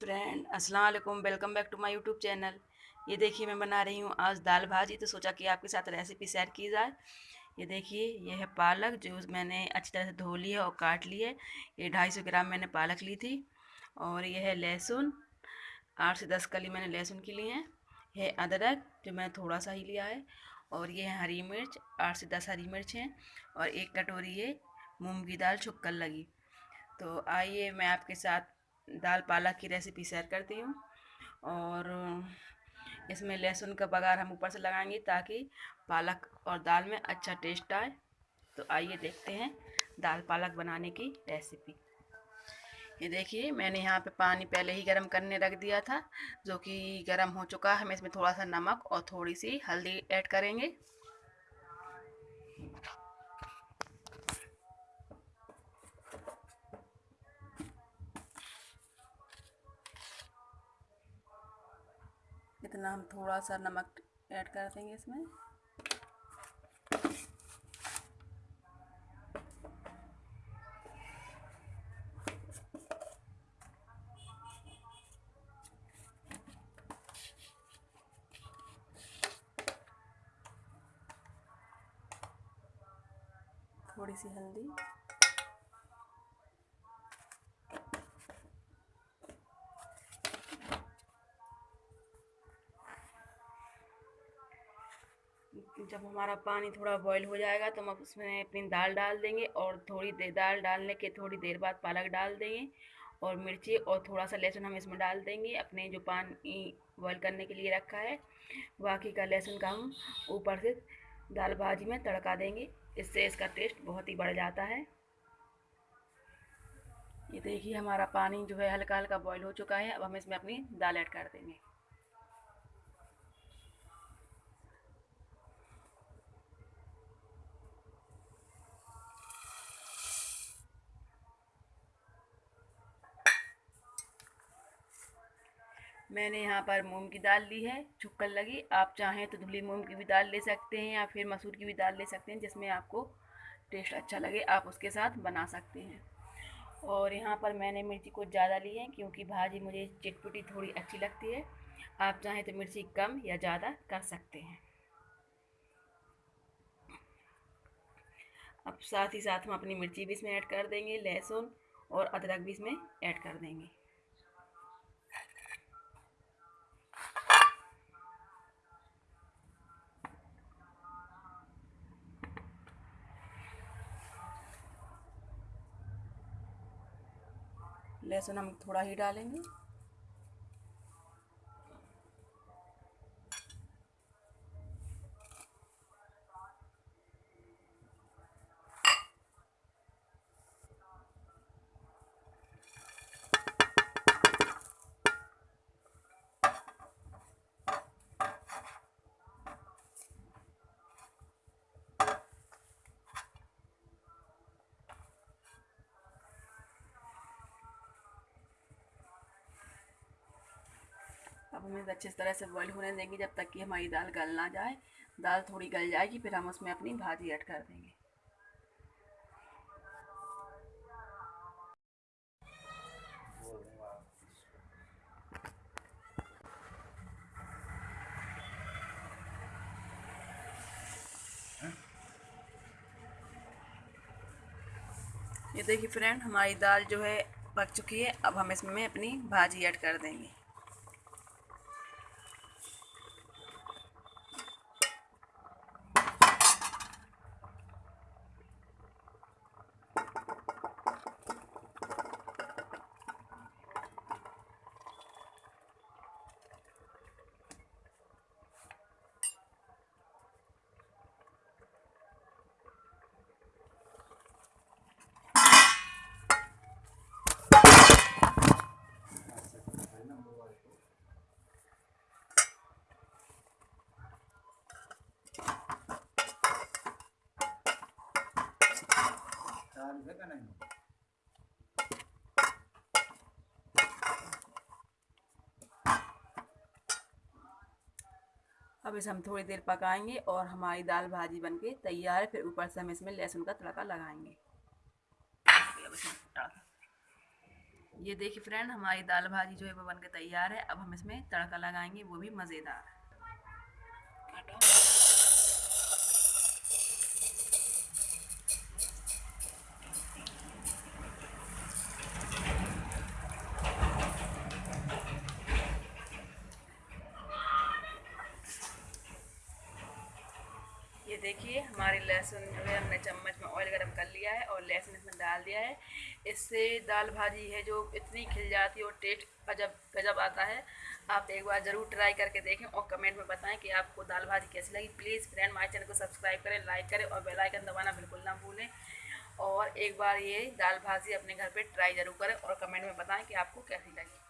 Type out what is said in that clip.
Friend, अस्सलाम वालेकुम, welcome back to my YouTube channel. ये देखिए, मैं बना रही हूँ आज दाल भाजी तो सोचा कि आपके साथ रेसिपी शेयर की जाए। ये देखिए, ये है पालक, जो मैंने अच्छी तरह से धो ली है और काट ली है। ये ढाई सौ ग्राम मैंने पालक ली थी और ये है लहसुन। आठ से दस कली मैंने लहसुन की ली हैं। है अदरक, जो मैंने थोड़ा सा ही लिया है। और ये है हरी मिर्च, आठ से दस हरी मिर्च हैं। और एक कटोरी ये मूंग की दाल छुक्कर लगी। तो आइए, मैं आपके साथ दाल पालक की रेसिपी शेयर करती हूँ। और, इसमें लहसुन का बघार हम ऊपर से लगाएँगे ताकि पालक और दाल में अच्छा टेस्ट आए। तो आइए देखते हैं दाल पालक बनाने की रेसिपी ये देखिए, मैंने यहाँ पे पानी पहले ही गर्म करने रख दिया था, जो कि गर्म हो चुका है। हम इसमें थोड़ा सा नमक और थोड़ी सी हल्दी ऐड करेंगे। इतना हम थोड़ा सा नमक ऐड कर देंगे इसमें। थोड़ी सी हल्दी। जब हमारा पानी थोड़ा बॉईल हो जाएगा तो हम उसमें अपनी दाल डाल देंगे और थोड़ी देर दाल डालने के थोड़ी देर बाद पालक डाल देंगे और मिर्ची और थोड़ा सा लहसुन हम इसमें डाल देंगे। अपने जो पानी बॉईल करने के लिए रखा है, बाकी का लहसुन का हम ऊपर से दाल भाजी में तड़का देंगे। इससे इसका टेस्ट बहुत ही बढ़ जाता है। ये देखिए हमारा पानी जो है हल्का हल्का बॉयल हो चुका है। अब हम इसमें अपनी दाल ऐड कर देंगे। मैंने यहाँ पर मूंग की दाल ली है छुक्कर लगी। आप चाहें तो धुली मूंग की भी दाल ले सकते हैं या फिर मसूर की भी दाल ले सकते हैं, जिसमें आपको टेस्ट अच्छा लगे, आप उसके साथ बना सकते हैं। और यहाँ पर मैंने मिर्ची को ज़्यादा ली है, क्योंकि भाजी मुझे चिटपुटी थोड़ी अच्छी लगती है। आप चाहें तो मिर्ची कम या ज़्यादा कर सकते हैं। अब साथ ही साथ हम अपनी मिर्ची भी इसमें ऐड कर देंगे, लहसुन और अदरक भी इसमें ऐड कर देंगे। लहसुन हम थोड़ा ही डालेंगे। हम अच्छी तरह से बॉईल होने देंगे जब तक कि हमारी दाल गल ना जाए। दाल थोड़ी गल जाएगी, फिर हम उसमें अपनी भाजी ऐड कर देंगे। ये देखिए फ्रेंड हमारी दाल जो है पक चुकी है। अब हम इसमें अपनी भाजी ऐड कर देंगे। चालू है का नहीं अब इसे हम थोड़ी देर पकाएँगे और हमारी दाल भाजी बनके तैयार है, फिर ऊपर से हम इसमें लहसुन का तड़का लगाएँगे। ये देखिए फ्रेंड हमारी दाल भाजी जो है वो बन के तैयार है। अब हम इसमें तड़का लगाएँगे, वो भी मज़ेदार देखिए, हमारी लहसुन जो है हमने चम्मच में ऑयल गरम कर लिया है और लहसुन इसमें डाल दिया है। इससे दाल भाजी है जो इतनी खिल जाती है और टेस्ट गजब गजब आता है। आप एक बार ज़रूर ट्राई करके देखें और कमेंट में बताएँ कि आपको दाल भाजी कैसी लगी। प्लीज़ फ्रेंड हमारे चैनल को सब्सक्राइब करें लाइक करें और बेलाइकन दबाना बिल्कुल ना भूलें। और एक बार ये दाल भाजी अपने घर पर ट्राई ज़रूर करें और कमेंट में बताएँ कि आपको कैसी लगी।